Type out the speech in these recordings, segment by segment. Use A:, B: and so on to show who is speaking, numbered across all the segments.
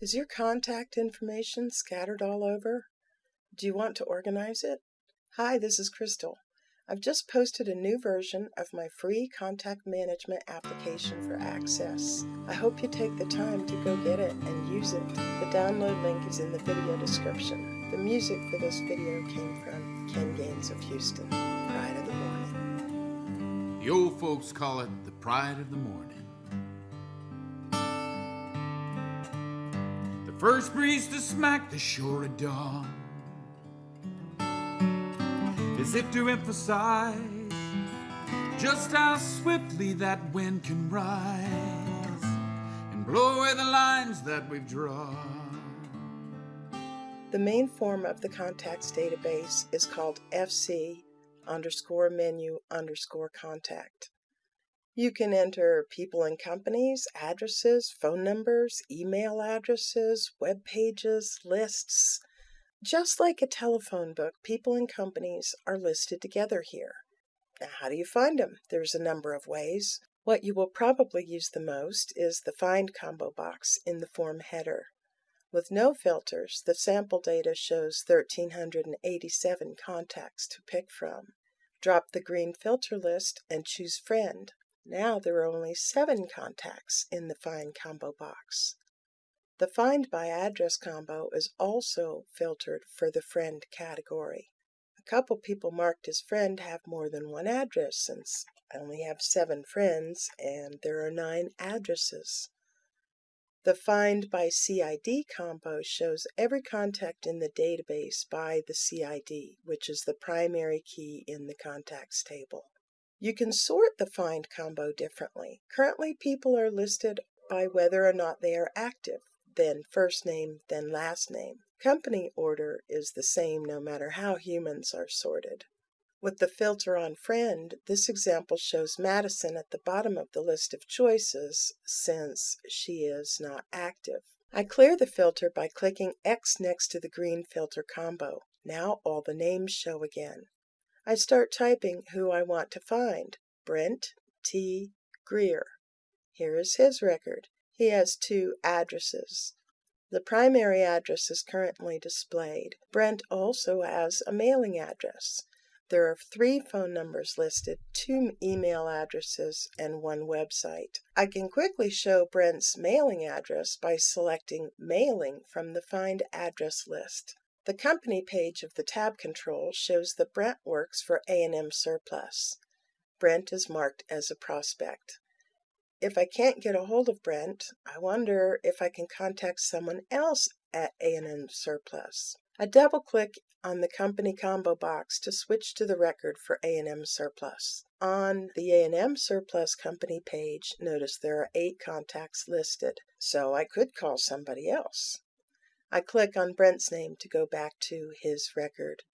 A: Is your contact information scattered all over? Do you want to organize it? Hi, this is Crystal. I've just posted a new version of my free contact management application for Access. I hope you take the time to go get it and use it. The download link is in the video description. The music for this video came from Ken Gaines of Houston, Pride of the Morning.
B: The old folks call it the pride of the morning. First breeze to smack the shore of dawn as if to emphasize just how swiftly that wind can rise and blow away the lines that we've drawn.
A: The main form of the contacts database is called FC underscore menu underscore contact. You can enter people and companies, addresses, phone numbers, email addresses, web pages, lists, just like a telephone book, people and companies are listed together here. Now, how do you find them? There's a number of ways. What you will probably use the most is the Find combo box in the form header. With no filters, the sample data shows 1,387 contacts to pick from. Drop the green filter list and choose Friend. Now there are only seven contacts in the Find combo box. The Find by Address combo is also filtered for the Friend category. A couple people marked as friend have more than one address since I only have seven friends and there are nine addresses. The Find by CID combo shows every contact in the database by the CID, which is the primary key in the contacts table. You can sort the Find combo differently. Currently, people are listed by whether or not they are active then first name, then last name. Company order is the same no matter how humans are sorted. With the filter on friend, this example shows Madison at the bottom of the list of choices since she is not active. I clear the filter by clicking X next to the green filter combo. Now all the names show again. I start typing who I want to find. Brent T. Greer. Here is his record. He has two addresses. The primary address is currently displayed. Brent also has a mailing address. There are three phone numbers listed, two email addresses, and one website. I can quickly show Brent's mailing address by selecting Mailing from the Find Address list. The company page of the tab control shows that Brent works for A&M Surplus. Brent is marked as a prospect. If I can't get a hold of Brent, I wonder if I can contact someone else at A&M Surplus. I double click on the company combo box to switch to the record for A&M Surplus. On the A&M Surplus company page, notice there are eight contacts listed, so I could call somebody else. I click on Brent's name to go back to his record.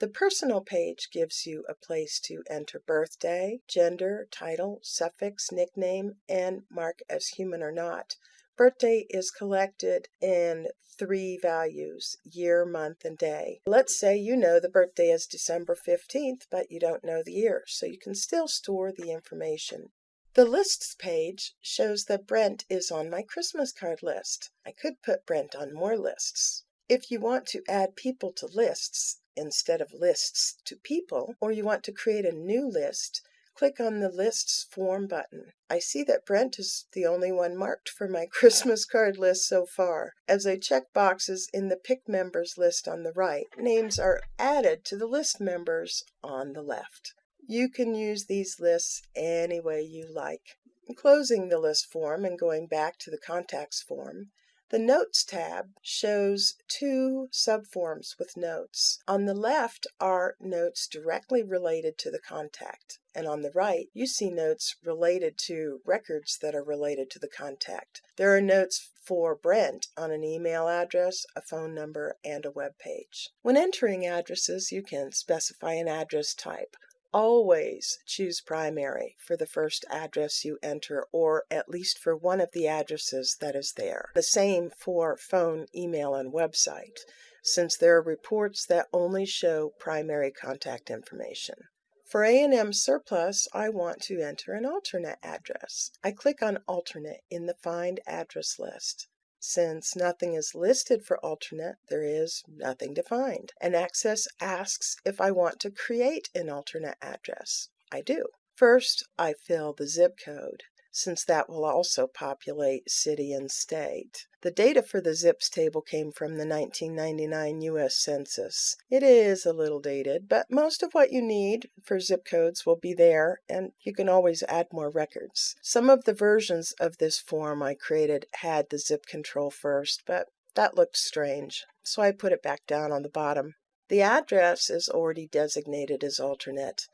A: The personal page gives you a place to enter birthday, gender, title, suffix, nickname, and mark as human or not. Birthday is collected in three values year, month, and day. Let's say you know the birthday is December 15th, but you don't know the year, so you can still store the information. The lists page shows that Brent is on my Christmas card list. I could put Brent on more lists. If you want to add people to lists, instead of lists to people, or you want to create a new list, click on the Lists Form button. I see that Brent is the only one marked for my Christmas card list so far. As I check boxes in the Pick Members list on the right, names are added to the list members on the left. You can use these lists any way you like. Closing the list form and going back to the Contacts form, the Notes tab shows two subforms with notes. On the left are notes directly related to the contact, and on the right you see notes related to records that are related to the contact. There are notes for Brent on an email address, a phone number, and a web page. When entering addresses, you can specify an address type. Always choose primary for the first address you enter or at least for one of the addresses that is there. The same for phone, email, and website, since there are reports that only show primary contact information. For A&M Surplus, I want to enter an alternate address. I click on Alternate in the Find Address list. Since nothing is listed for alternate, there is nothing to find. And Access asks if I want to create an alternate address. I do. First, I fill the zip code since that will also populate city and state. The data for the ZIPS table came from the 1999 U.S. Census. It is a little dated, but most of what you need for zip codes will be there, and you can always add more records. Some of the versions of this form I created had the zip control first, but that looked strange, so I put it back down on the bottom. The address is already designated as alternate.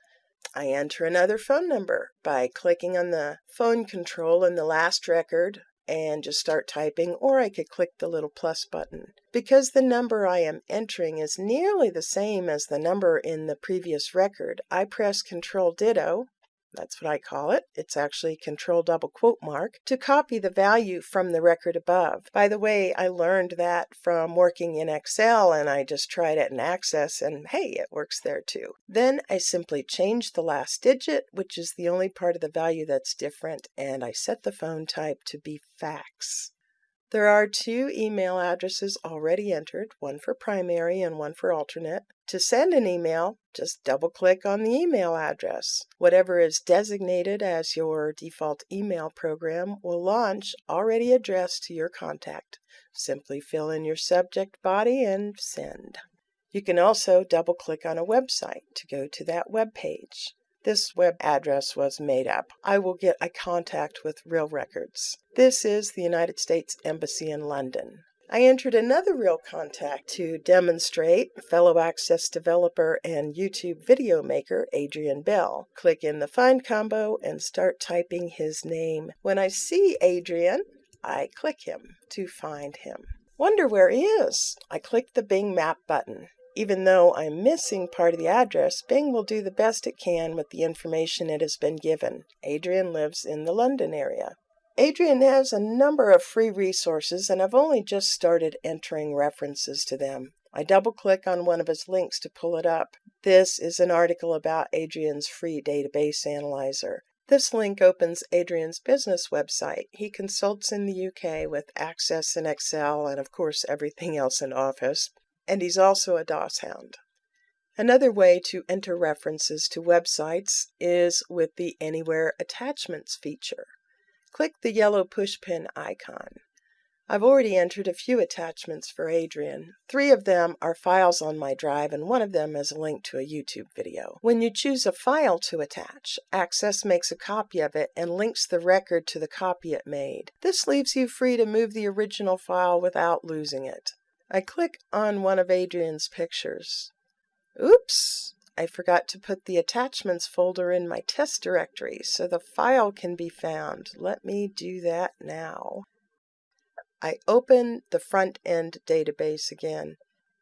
A: I enter another phone number by clicking on the phone control in the last record and just start typing, or I could click the little plus button. Because the number I am entering is nearly the same as the number in the previous record, I press Control Ditto that's what I call it. It's actually control double quote mark to copy the value from the record above. By the way, I learned that from working in Excel and I just tried it in Access and hey, it works there too. Then I simply change the last digit, which is the only part of the value that's different, and I set the phone type to be fax. There are two email addresses already entered, one for primary and one for alternate. To send an email, just double click on the email address. Whatever is designated as your default email program will launch already addressed to your contact. Simply fill in your subject body and send. You can also double click on a website to go to that web page. This web address was made up. I will get a contact with real records. This is the United States Embassy in London. I entered another real contact to demonstrate fellow Access developer and YouTube video maker Adrian Bell. Click in the Find combo and start typing his name. When I see Adrian, I click him to find him. Wonder where he is? I click the Bing Map button. Even though I'm missing part of the address, Bing will do the best it can with the information it has been given. Adrian lives in the London area. Adrian has a number of free resources, and I've only just started entering references to them. I double click on one of his links to pull it up. This is an article about Adrian's free database analyzer. This link opens Adrian's business website. He consults in the UK with Access and Excel and, of course, everything else in Office and he's also a DOS hound. Another way to enter references to websites is with the Anywhere Attachments feature. Click the yellow pushpin icon. I've already entered a few attachments for Adrian. Three of them are files on my drive, and one of them is a link to a YouTube video. When you choose a file to attach, Access makes a copy of it and links the record to the copy it made. This leaves you free to move the original file without losing it. I click on one of Adrian's pictures. Oops! I forgot to put the attachments folder in my test directory so the file can be found. Let me do that now. I open the front end database again.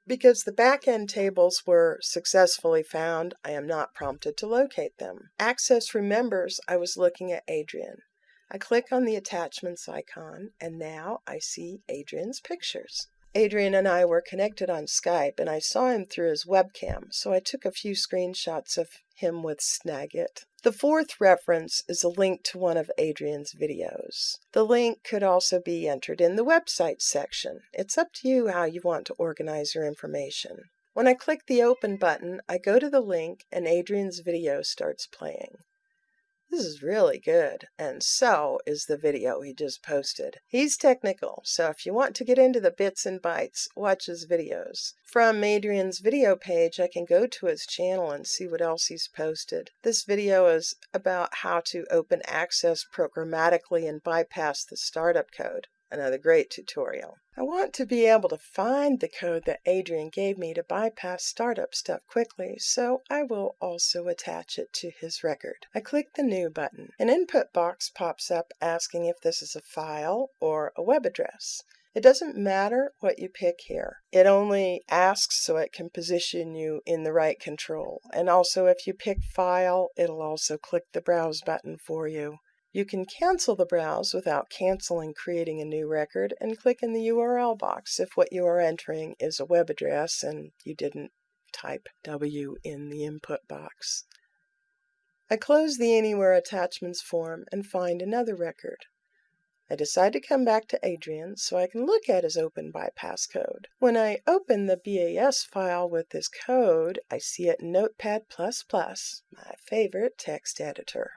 A: Because the back end tables were successfully found, I am not prompted to locate them. Access remembers I was looking at Adrian. I click on the attachments icon, and now I see Adrian's pictures. Adrian and I were connected on Skype, and I saw him through his webcam, so I took a few screenshots of him with Snagit. The fourth reference is a link to one of Adrian's videos. The link could also be entered in the website section. It's up to you how you want to organize your information. When I click the open button, I go to the link and Adrian's video starts playing. This is really good, and so is the video he just posted. He's technical, so if you want to get into the bits and bytes, watch his videos. From Adrian's video page, I can go to his channel and see what else he's posted. This video is about how to open access programmatically and bypass the startup code another great tutorial. I want to be able to find the code that Adrian gave me to bypass startup stuff quickly, so I will also attach it to his record. I click the New button. An input box pops up asking if this is a file or a web address. It doesn't matter what you pick here. It only asks so it can position you in the right control. And also if you pick file, it'll also click the browse button for you. You can cancel the browse without canceling creating a new record and click in the URL box if what you are entering is a web address and you didn't type W in the input box. I close the Anywhere Attachments form and find another record. I decide to come back to Adrian so I can look at his open bypass code. When I open the BAS file with this code, I see it in Notepad++, my favorite text editor.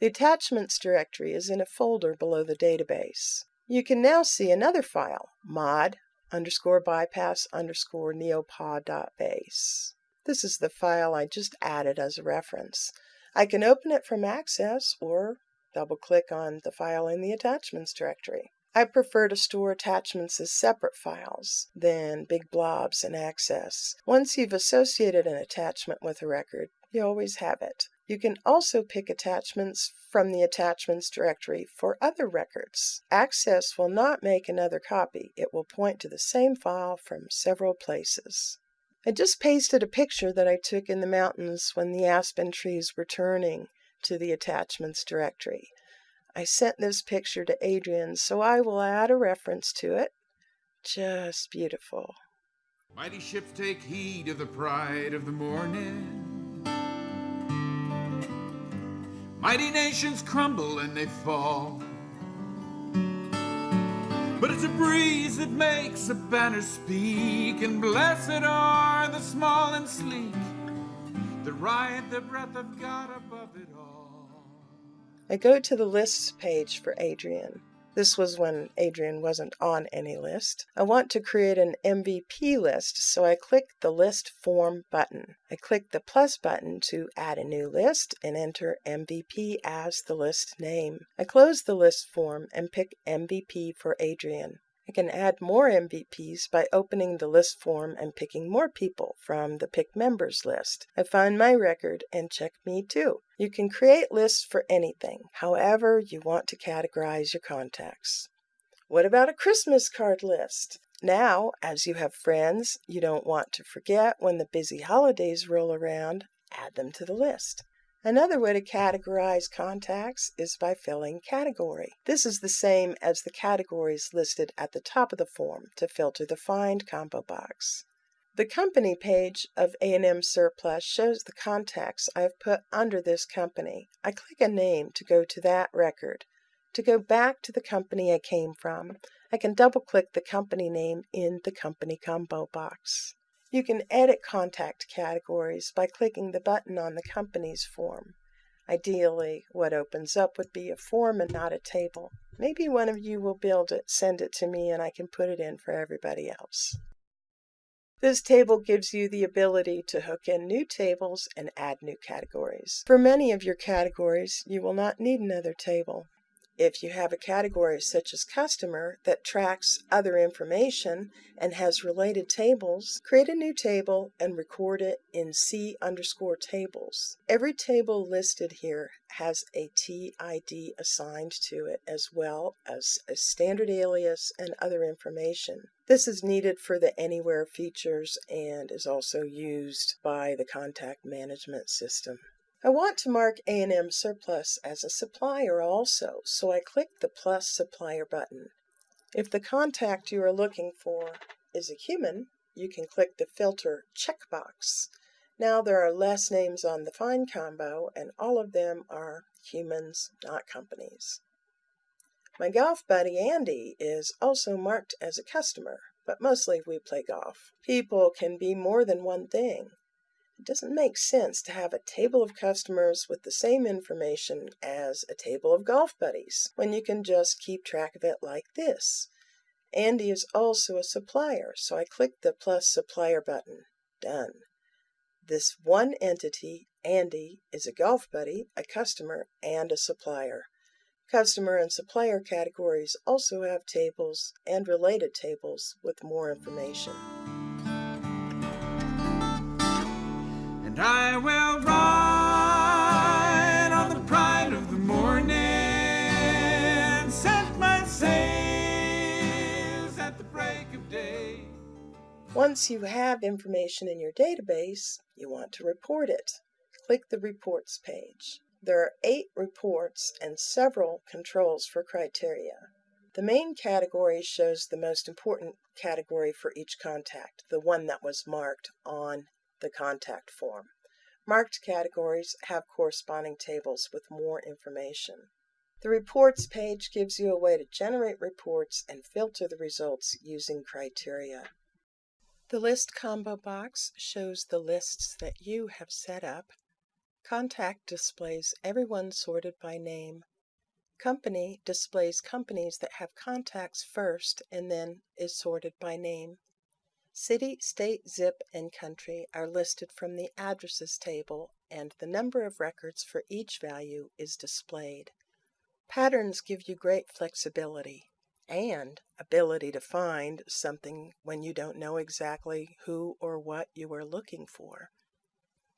A: The attachments directory is in a folder below the database. You can now see another file, mod underscore bypass underscore neopod.base. This is the file I just added as a reference. I can open it from Access or double-click on the file in the attachments directory. I prefer to store attachments as separate files than big blobs in Access. Once you've associated an attachment with a record, you always have it. You can also pick attachments from the attachments directory for other records. Access will not make another copy. It will point to the same file from several places. I just pasted a picture that I took in the mountains when the aspen trees were turning to the attachments directory. I sent this picture to Adrian, so I will add a reference to it. Just beautiful.
B: Mighty ships take heed of the pride of the morning. Mighty nations crumble and they fall. But it's a breeze that makes a banner speak, and blessed are the small and sleek that ride the breath of God above it all.
A: I go to the lists page for Adrian. This was when Adrian wasn't on any list. I want to create an MVP list, so I click the List Form button. I click the plus button to add a new list and enter MVP as the list name. I close the list form and pick MVP for Adrian. I can add more MVPs by opening the list form and picking more people from the Pick Members list. I find my record and check Me Too. You can create lists for anything, however you want to categorize your contacts. What about a Christmas card list? Now, as you have friends you don't want to forget when the busy holidays roll around, add them to the list. Another way to categorize contacts is by filling category. This is the same as the categories listed at the top of the form to filter the Find combo box. The company page of A&M Surplus shows the contacts I have put under this company. I click a name to go to that record. To go back to the company I came from, I can double-click the company name in the Company Combo box. You can edit contact categories by clicking the button on the company's form. Ideally, what opens up would be a form and not a table. Maybe one of you will build it, send it to me, and I can put it in for everybody else. This table gives you the ability to hook in new tables and add new categories. For many of your categories, you will not need another table. If you have a category such as customer that tracks other information and has related tables, create a new table and record it in C underscore tables. Every table listed here has a TID assigned to it as well as a standard alias and other information. This is needed for the Anywhere features and is also used by the contact management system. I want to mark A&M Surplus as a supplier also, so I click the plus supplier button. If the contact you are looking for is a human, you can click the filter checkbox. Now there are less names on the Find combo, and all of them are humans, not companies. My golf buddy Andy is also marked as a customer, but mostly we play golf. People can be more than one thing. It doesn't make sense to have a table of customers with the same information as a table of golf buddies when you can just keep track of it like this. Andy is also a supplier, so I click the plus supplier button. Done. This one entity, Andy, is a golf buddy, a customer, and a supplier. Customer and supplier categories also have tables and related tables with more information.
B: And I will ride on the pride of the morning, set my sails at the break of day.
A: Once you have information in your database, you want to report it. Click the Reports page. There are eight reports and several controls for criteria. The main category shows the most important category for each contact, the one that was marked on the contact form. Marked categories have corresponding tables with more information. The Reports page gives you a way to generate reports and filter the results using criteria. The List combo box shows the lists that you have set up. Contact displays everyone sorted by name. Company displays companies that have contacts first and then is sorted by name. City, state, zip, and country are listed from the addresses table and the number of records for each value is displayed. Patterns give you great flexibility and ability to find something when you don't know exactly who or what you are looking for.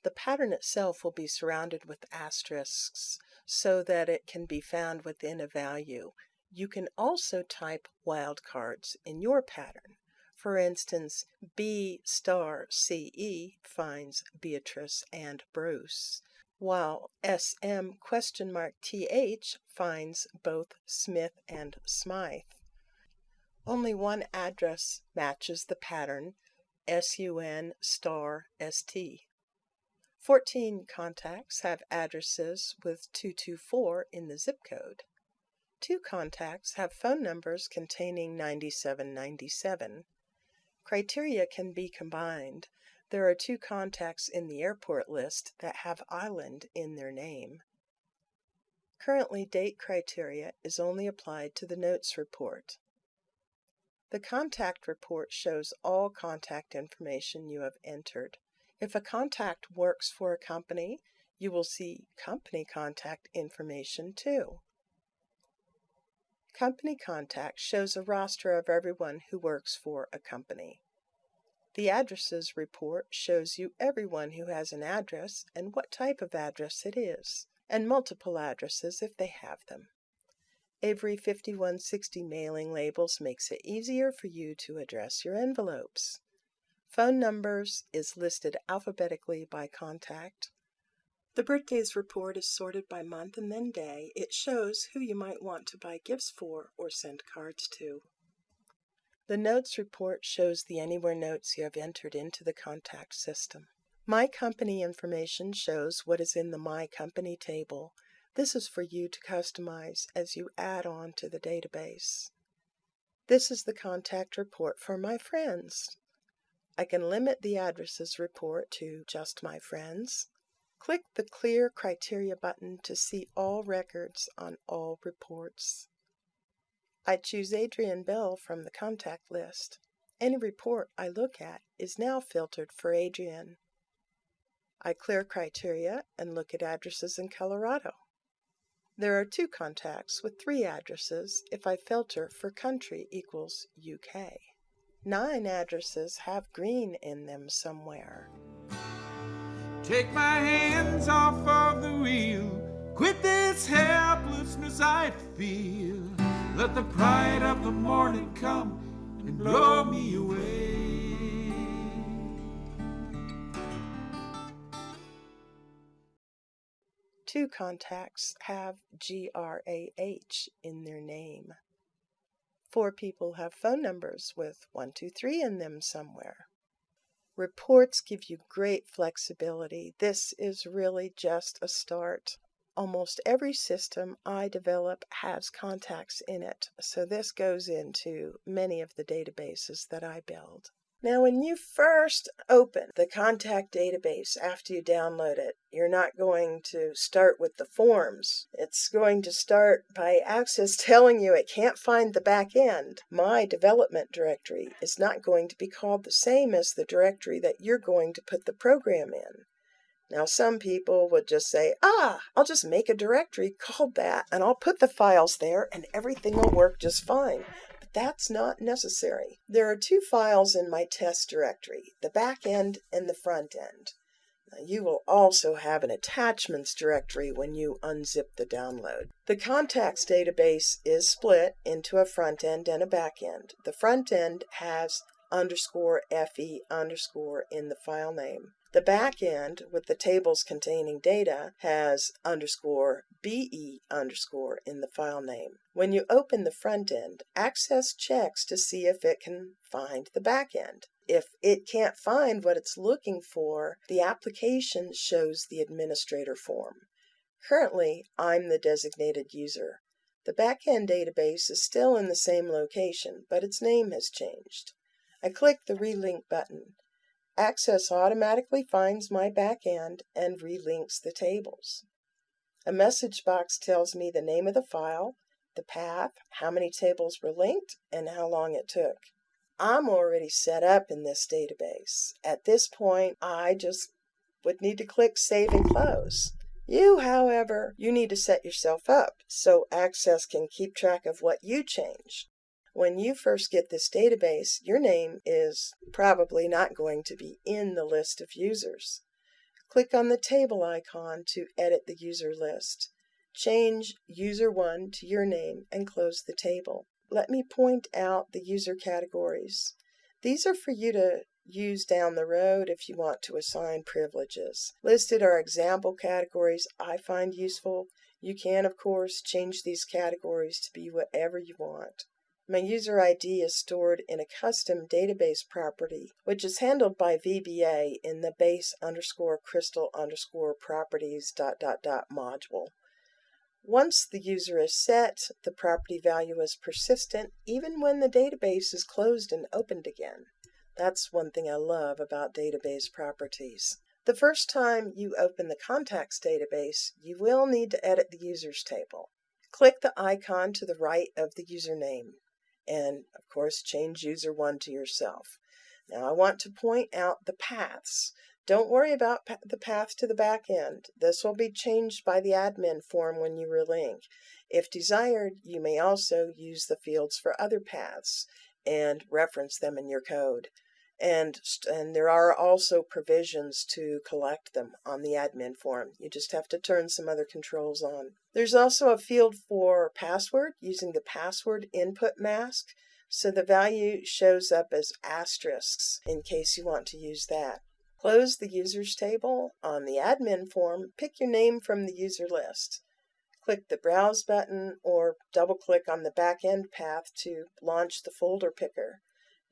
A: The pattern itself will be surrounded with asterisks so that it can be found within a value. You can also type wildcards in your pattern. For instance, B star CE finds Beatrice and Bruce, while SM question mark TH finds both Smith and Smythe. Only one address matches the pattern SUN star ST. 14 contacts have addresses with 224 in the zip code. Two contacts have phone numbers containing 9797. Criteria can be combined. There are two contacts in the airport list that have island in their name. Currently, date criteria is only applied to the notes report. The contact report shows all contact information you have entered. If a contact works for a company, you will see company contact information too. Company Contact shows a roster of everyone who works for a company. The Addresses report shows you everyone who has an address and what type of address it is, and multiple addresses if they have them. Avery 5160 mailing labels makes it easier for you to address your envelopes. Phone numbers is listed alphabetically by contact. The birthdays report is sorted by month and then day. It shows who you might want to buy gifts for or send cards to. The notes report shows the Anywhere notes you have entered into the contact system. My Company information shows what is in the My Company table. This is for you to customize as you add on to the database. This is the contact report for my friends. I can limit the addresses report to just my friends. Click the Clear Criteria button to see all records on all reports. I choose Adrian Bell from the contact list. Any report I look at is now filtered for Adrian. I clear criteria and look at addresses in Colorado. There are two contacts with three addresses if I filter for country equals UK. Nine addresses have green in them somewhere.
B: Take my hands off of the wheel. Quit this helplessness I feel. Let the pride of the morning come and blow me away.
A: Two contacts have GRAH in their name. Four people have phone numbers with 123 in them somewhere. Reports give you great flexibility. This is really just a start. Almost every system I develop has contacts in it, so this goes into many of the databases that I build. Now, when you first open the contact database after you download it, you're not going to start with the forms. It's going to start by Access telling you it can't find the back end. My development directory is not going to be called the same as the directory that you're going to put the program in. Now, some people would just say, ah, I'll just make a directory called that and I'll put the files there and everything will work just fine that's not necessary. There are two files in my test directory, the back end and the front end. You will also have an attachments directory when you unzip the download. The contacts database is split into a front end and a back end. The front end has underscore FE underscore in the file name. The back end with the tables containing data has underscore BE underscore in the file name. When you open the front end, Access checks to see if it can find the back end. If it can't find what it's looking for, the application shows the administrator form. Currently, I'm the designated user. The backend database is still in the same location, but its name has changed. I click the Relink button. Access automatically finds my backend and relinks the tables. A message box tells me the name of the file, the path, how many tables were linked, and how long it took. I'm already set up in this database. At this point, I just would need to click Save and Close. You, however, you need to set yourself up so Access can keep track of what you change. When you first get this database, your name is probably not going to be in the list of users. Click on the table icon to edit the user list. Change user 1 to your name and close the table. Let me point out the user categories. These are for you to use down the road if you want to assign privileges. Listed are example categories I find useful. You can, of course, change these categories to be whatever you want. My user ID is stored in a custom database property, which is handled by VBA in the base underscore crystal underscore properties dot dot dot module. Once the user is set, the property value is persistent even when the database is closed and opened again. That's one thing I love about database properties. The first time you open the contacts database, you will need to edit the users table. Click the icon to the right of the username and, of course, change user 1 to yourself. Now I want to point out the paths. Don't worry about the path to the back end. This will be changed by the admin form when you relink. If desired, you may also use the fields for other paths and reference them in your code. And, and there are also provisions to collect them on the admin form. You just have to turn some other controls on. There's also a field for password using the password input mask. So the value shows up as asterisks in case you want to use that. Close the users table. On the admin form, pick your name from the user list. Click the Browse button or double click on the back-end path to launch the folder picker.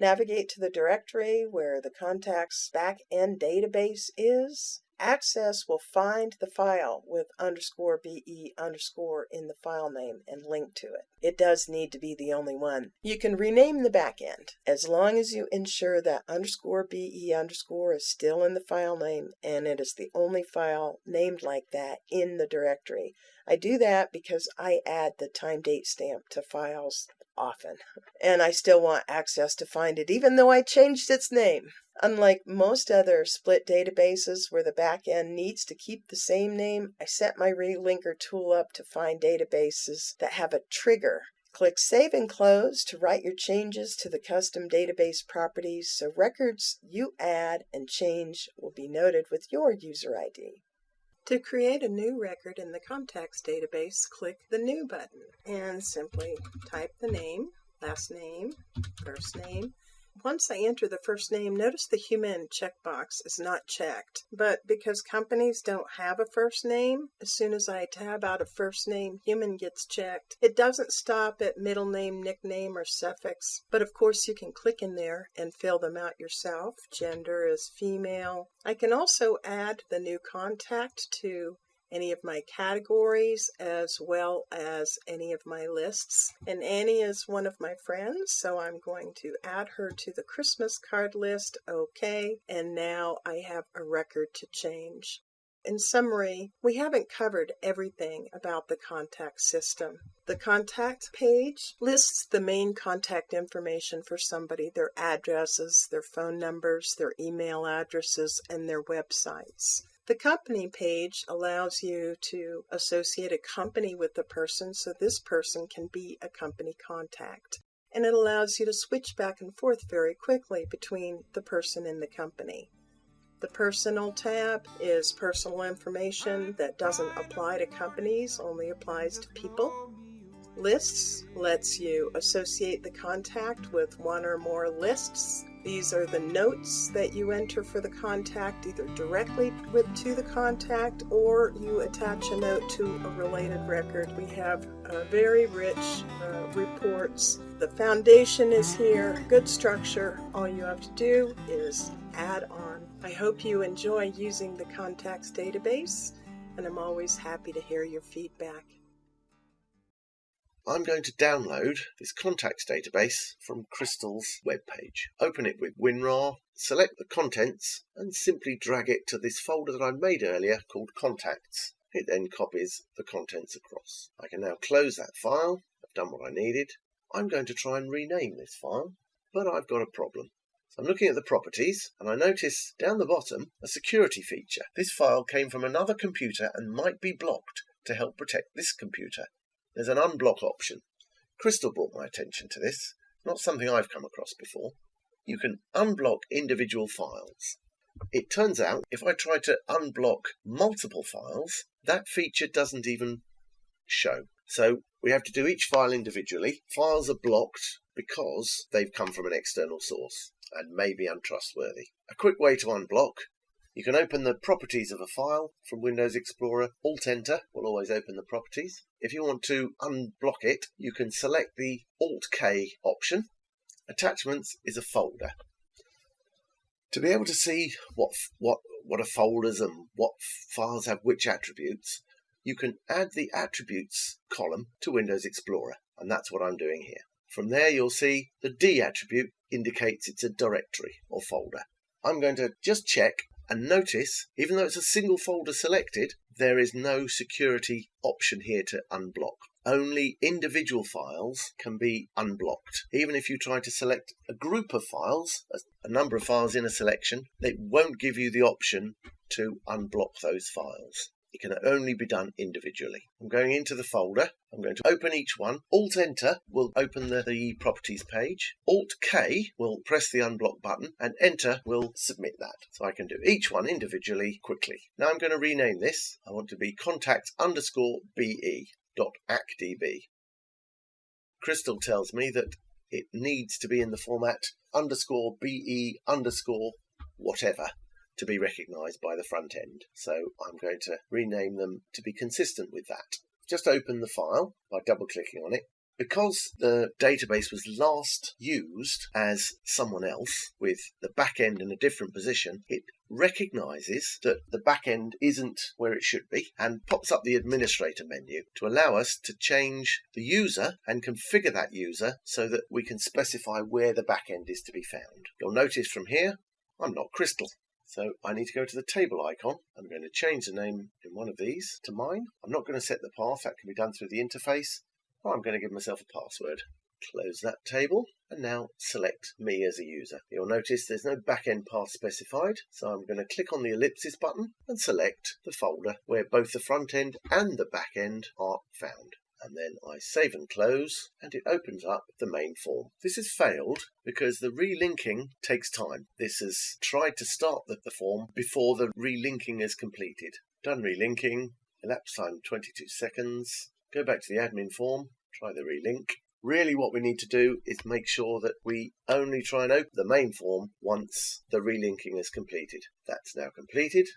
A: Navigate to the directory where the contact's back-end database is. Access will find the file with underscore BE underscore in the file name and link to it. It does need to be the only one. You can rename the backend as long as you ensure that underscore BE underscore is still in the file name and it is the only file named like that in the directory. I do that because I add the time date stamp to files often and I still want access to find it even though I changed its name. Unlike most other split databases where the backend needs to keep the same name, I set my relinker tool up to find databases that have a trigger. Click Save and Close to write your changes to the custom database properties so records you add and change will be noted with your user ID. To create a new record in the contacts database, click the New button and simply type the name, last name, first name, once I enter the first name, notice the human checkbox is not checked. But because companies don't have a first name, as soon as I tab out a first name, human gets checked. It doesn't stop at middle name, nickname, or suffix. But of course, you can click in there and fill them out yourself. Gender is female. I can also add the new contact to any of my categories as well as any of my lists. And Annie is one of my friends, so I'm going to add her to the Christmas card list. Okay, and now I have a record to change. In summary, we haven't covered everything about the contact system. The contact page lists the main contact information for somebody their addresses, their phone numbers, their email addresses, and their websites. The company page allows you to associate a company with the person so this person can be a company contact. And it allows you to switch back and forth very quickly between the person and the company. The personal tab is personal information that doesn't apply to companies, only applies to people. Lists lets you associate the contact with one or more lists these are the notes that you enter for the contact, either directly with, to the contact or you attach a note to a related record. We have uh, very rich uh, reports. The foundation is here, good structure. All you have to do is add on. I hope you enjoy using the contacts database, and I'm always happy to hear your feedback.
C: I'm going to download this contacts database from Crystal's webpage. Open it with WinRAR, select the contents, and simply drag it to this folder that I made earlier called Contacts. It then copies the contents across. I can now close that file. I've done what I needed. I'm going to try and rename this file, but I've got a problem. I'm looking at the properties and I notice down the bottom a security feature. This file came from another computer and might be blocked to help protect this computer. There's an unblock option. Crystal brought my attention to this, not something I've come across before. You can unblock individual files. It turns out if I try to unblock multiple files, that feature doesn't even show. So we have to do each file individually. Files are blocked because they've come from an external source and may be untrustworthy. A quick way to unblock you can open the properties of a file from Windows Explorer. Alt Enter will always open the properties. If you want to unblock it, you can select the Alt K option. Attachments is a folder. To be able to see what what what are folders and what files have which attributes, you can add the attributes column to Windows Explorer, and that's what I'm doing here. From there, you'll see the D attribute indicates it's a directory or folder. I'm going to just check and notice, even though it's a single folder selected, there is no security option here to unblock. Only individual files can be unblocked. Even if you try to select a group of files, a number of files in a selection, it won't give you the option to unblock those files. It can only be done individually. I'm going into the folder. I'm going to open each one. Alt Enter will open the, the properties page. Alt K will press the unblock button and Enter will submit that. So I can do each one individually quickly. Now I'm going to rename this. I want to be contact underscore BE dot ACCDB. Crystal tells me that it needs to be in the format underscore BE underscore whatever to be recognized by the front end. So I'm going to rename them to be consistent with that. Just open the file by double clicking on it. Because the database was last used as someone else with the back end in a different position, it recognizes that the back end isn't where it should be and pops up the administrator menu to allow us to change the user and configure that user so that we can specify where the back end is to be found. You'll notice from here, I'm not Crystal. So I need to go to the table icon. I'm going to change the name in one of these to mine. I'm not going to set the path. That can be done through the interface. I'm going to give myself a password. Close that table and now select me as a user. You'll notice there's no backend path specified, so I'm going to click on the ellipsis button and select the folder where both the front end and the back end are found and then I save and close and it opens up the main form. This has failed because the relinking takes time. This has tried to start the, the form before the relinking is completed. Done relinking, elapsed time 22 seconds. Go back to the admin form, try the relink. Really what we need to do is make sure that we only try and open the main form once the relinking is completed. That's now completed.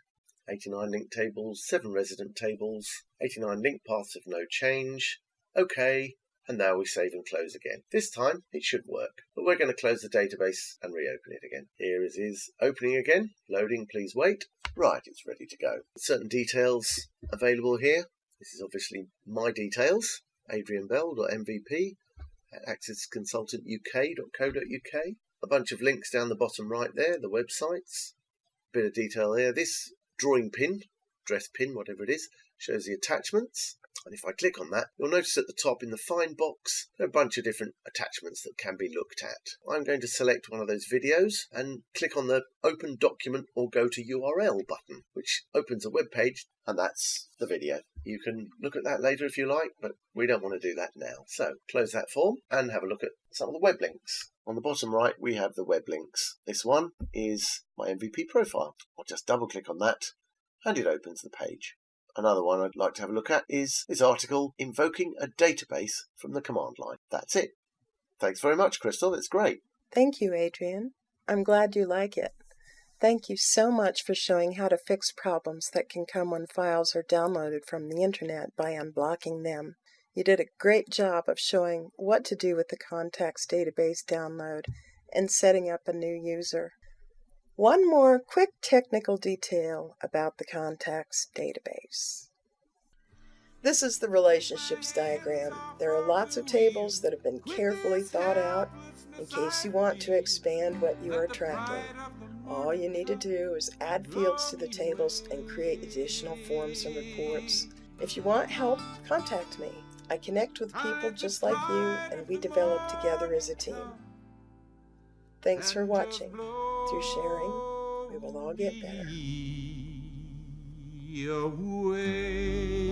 C: 89 link tables, 7 resident tables, 89 link paths of no change. OK, and now we save and close again. This time it should work, but we're going to close the database and reopen it again. Here it is opening again, loading, please wait. Right, it's ready to go. Certain details available here. This is obviously my details, adrianbell.mvp at accessconsultantuk.co.uk. A bunch of links down the bottom right there, the websites. Bit of detail there. This drawing pin, dress pin, whatever it is, shows the attachments. And if I click on that, you'll notice at the top in the Find box, there are a bunch of different attachments that can be looked at. I'm going to select one of those videos and click on the Open Document or Go to URL button, which opens a web page, and that's the video. You can look at that later if you like, but we don't want to do that now. So close that form and have a look at some of the web links. On the bottom right, we have the web links. This one is my MVP profile. I'll just double click on that and it opens the page. Another one I'd like to have a look at is this article invoking a database from the command line. That's it. Thanks very much, Crystal. It's great.
A: Thank you, Adrian. I'm glad you like it. Thank you so much for showing how to fix problems that can come when files are downloaded from the internet by unblocking them. You did a great job of showing what to do with the contacts database download and setting up a new user. One more quick technical detail about the contacts database. This is the relationships diagram. There are lots of tables that have been carefully thought out in case you want to expand what you are tracking. All you need to do is add fields to the tables and create additional forms and reports. If you want help, contact me. I connect with people just like you and we develop together as a team. Thanks for watching. Through sharing, we will all get better.
B: Away.